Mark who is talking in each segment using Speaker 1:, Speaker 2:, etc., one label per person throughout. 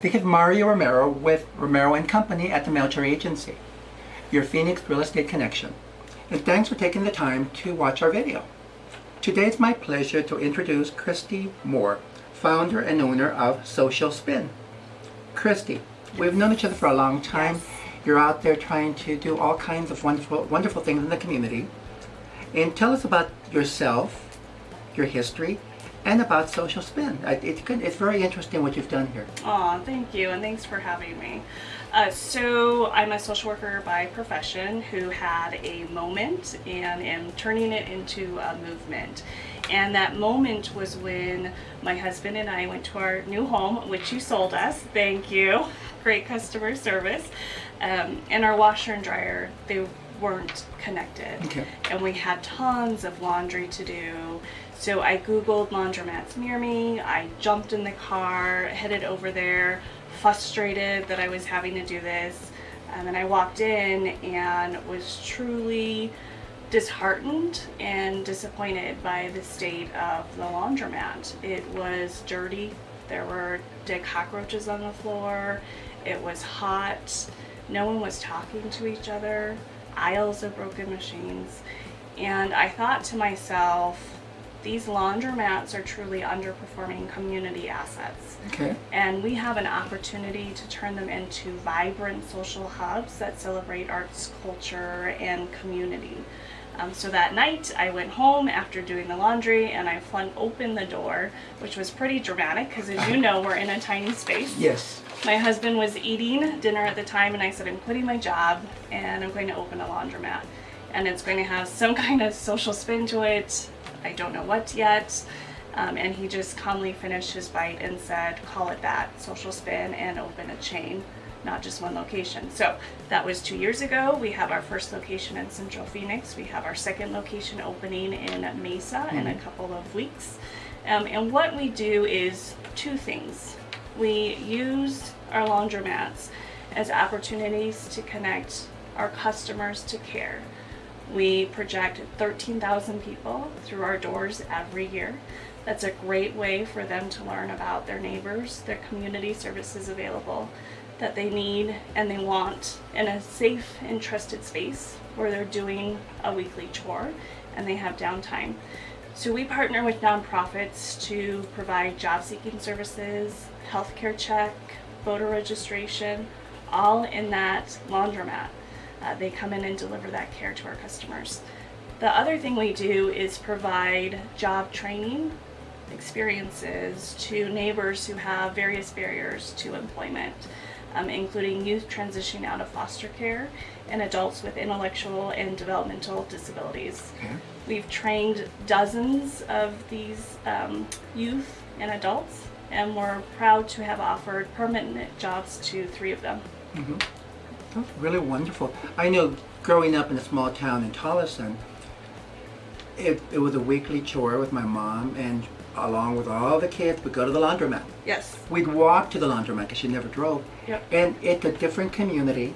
Speaker 1: This is Mario Romero with Romero and Company at the Melcher Agency, your Phoenix real estate connection. And thanks for taking the time to watch our video. Today it's my pleasure to introduce Christy Moore, founder and owner of Social Spin. Christy, we've known each other for a long time.
Speaker 2: Yes.
Speaker 1: You're out there trying to do all kinds of wonderful, wonderful things in the community. And tell us about yourself, your history, and about Social Spin. I- It's, good, it's very interesting what you've done here.
Speaker 2: Aw, thank you, and thanks for having me. Uh, so, I'm a social worker by profession who had a moment and am turning it into a movement. And that moment was when my husband and I went to our new home, which you sold us. Thank you. Great customer service. Um, and our washer and dryer, they weren't connected.
Speaker 1: Okay.
Speaker 2: and we had tons of laundry to do. So I Googled laundromats near me. I jumped in the car, headed over there, frustrated that I was having to do this. Um, and then I walked in and was truly disheartened and disappointed by the state of the laundromat. It was dirty. There were dead cockroaches on the floor. It was hot. No one was talking to each other. Aisles of broken machines. And I thought to myself, these laundromats are truly underperforming community assets.
Speaker 1: Okay.
Speaker 2: And we have an opportunity to turn them into vibrant social hubs that celebrate arts, culture, and community. Um, so that night, I went home after doing the laundry and I flung open the door, which was pretty dramatic because, as you know, we're in a tiny space.
Speaker 1: Yes.
Speaker 2: My husband was eating dinner at the time, and I said, I'm quitting my job and I'm going to open a laundromat. And it's going to have some kind of social spin to it. I don't know what yet. Um, and he just calmly finished his bite and said, call it that social spin and open a chain, not just one location. So that was two years ago. We have our first location in Central Phoenix. We have our second location opening in Mesa in a couple of weeks. Um, and what we do is two things. We use our laundromats as opportunities to connect our customers to care. We project 13,000 people through our doors every year. That's a great way for them to learn about their neighbors, their community services available that they need and they want in a safe and trusted space where they're doing a weekly chore and they have downtime. So we partner with nonprofits to provide job seeking services, healthcare check, voter registration, all in that laundromat. Uh, they come in and deliver that care to our customers. The other thing we do is provide job training experiences to neighbors who have various barriers to employment, um, including youth transitioning out of foster care and adults with intellectual and developmental disabilities.
Speaker 1: Okay.
Speaker 2: We've trained dozens of these um, youth and adults, and we're proud to have offered permanent jobs to three of them.
Speaker 1: That's really wonderful. I know growing up in a small town in Tolleson, it, it was a weekly chore with my mom, and along with all the kids, we'd go to the laundromat.
Speaker 2: Yes.
Speaker 1: We'd walk to the laundromat because she never drove.
Speaker 2: Yep.
Speaker 1: And it's a different community,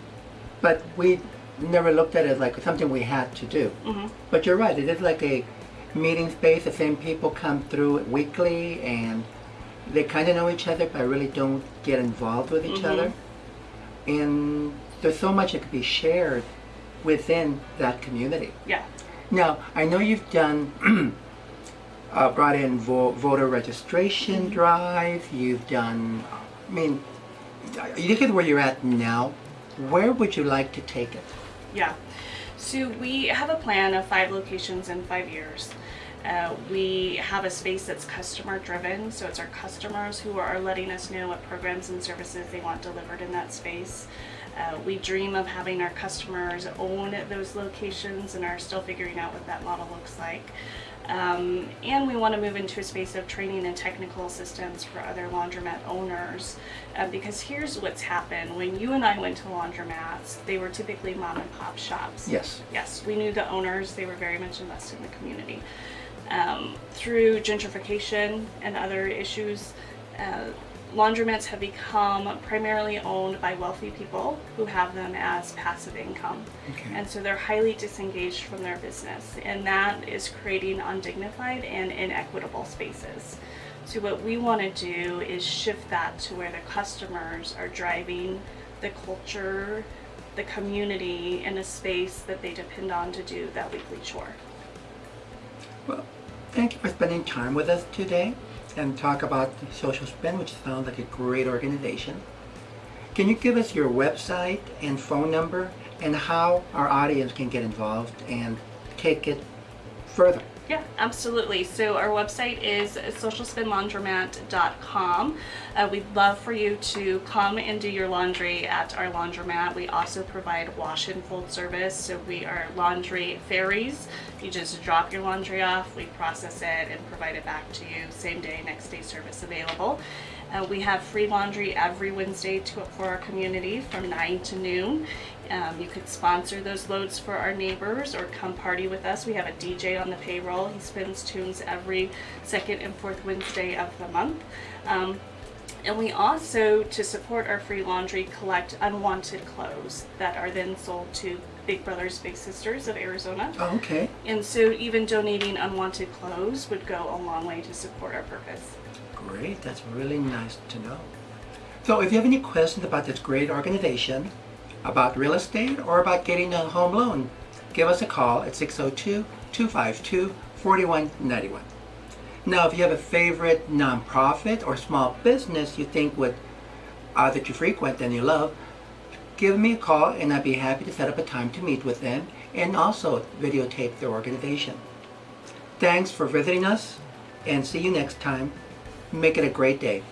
Speaker 1: but we never looked at it as like something we had to do.
Speaker 2: hmm
Speaker 1: But you're right, it is like a meeting space. The same people come through weekly, and they kind of know each other, but really don't get involved with each
Speaker 2: Mhm.
Speaker 1: other. And there's so much that could be shared within that community.
Speaker 2: Yeah.
Speaker 1: Now, I know you've done, uh, brought in vo- voter registration drive. You've done, I mean, you look at where you're at now. Where would you like to take it?
Speaker 2: Yeah. So we have a plan of five locations in five years. Uh, we have a space that's customer driven, so it's our customers who are letting us know what programs and services they want delivered in that space. Uh, we dream of having our customers own those locations and are still figuring out what that model looks like. Um, and we want to move into a space of training and technical assistance for other laundromat owners. Uh, because here's what's happened. When you and I went to laundromats, they were typically mom and pop shops.
Speaker 1: Yes.
Speaker 2: Yes, we knew the owners, they were very much invested in the community. Um, through gentrification and other issues, uh, laundromats have become primarily owned by wealthy people who have them as passive income.
Speaker 1: Okay.
Speaker 2: And so they're highly disengaged from their business, and that is creating undignified and inequitable spaces. So what we want to do is shift that to where the customers are driving the culture, the community in a space that they depend on to do that weekly chore.
Speaker 1: Well, thank you for spending time with us today and talk about Social Spin, which sounds like a great organization. Can you give us your website and phone number and how our audience can get involved and take it further?
Speaker 2: Yeah, absolutely. So our website is socialspinlaundromat.com. Uh, we'd love for you to come and do your laundry at our laundromat. We also provide wash and fold service. So we are laundry fairies. You just drop your laundry off, we process it and provide it back to you same day, next day service available. Uh, we have free laundry every Wednesday to, for our community from 9 to noon. Um, you could sponsor those loads for our neighbors or come party with us. We have a DJ on the payroll. He spins tunes every second and fourth Wednesday of the month. Um, and we also, to support our free laundry, collect unwanted clothes that are then sold to Big Brothers Big Sisters of Arizona.
Speaker 1: Oh, okay.
Speaker 2: And so even donating unwanted clothes would go a long way to support our purpose.
Speaker 1: Great, that's really nice to know. So if you have any questions about this great organization, about real estate, or about getting a home loan, give us a call at 602-252-4191. Now, if you have a favorite nonprofit or small business you think would uh, that you frequent and you love, give me a call and I'd be happy to set up a time to meet with them and also videotape their organization. Thanks for visiting us and see you next time. Make it a great day.